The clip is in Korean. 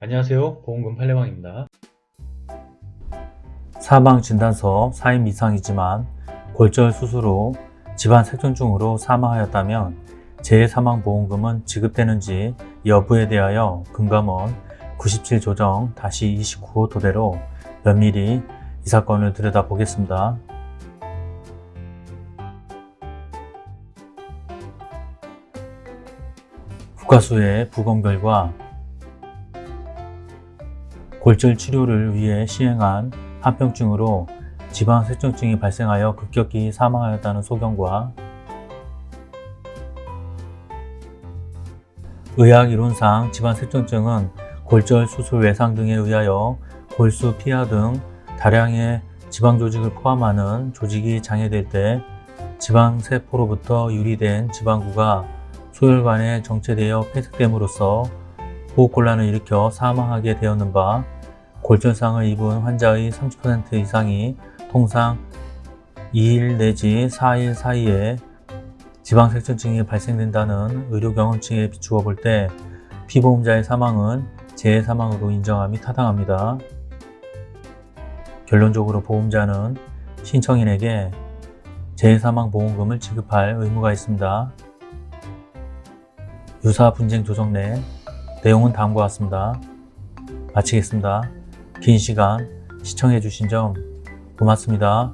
안녕하세요 보험금 팔례방입니다 사망진단서 사임 이상이지만 골절 수술 후 집안 색전증으로 사망하였다면 재해사망보험금은 지급되는지 여부에 대하여 금감원 97조정 29호 토대로 면밀히 이 사건을 들여다보겠습니다. 국가수의 부검 결과 골절 치료를 위해 시행한 합병증으로 지방색전증이 발생하여 급격히 사망하였다는 소견과 의학 이론상 지방색전증은 골절 수술 외상 등에 의하여 골수, 피하 등 다량의 지방 조직을 포함하는 조직이 장애될 때 지방세포로부터 유리된 지방구가 소혈관에 정체되어 폐색됨으로써 호흡곤란을 일으켜 사망하게 되었는 바 골절상을 입은 환자의 30% 이상이 통상 2일 내지 4일 사이에 지방색전증이 발생된다는 의료 경험치에 비추어 볼 때 피보험자의 사망은 재해사망으로 인정함이 타당합니다. 결론적으로 보험자는 신청인에게 재해사망보험금을 지급할 의무가 있습니다. 유사 분쟁 조정 내 내용은 다음과 같습니다. 마치겠습니다. 긴 시간 시청해 주신 점 고맙습니다.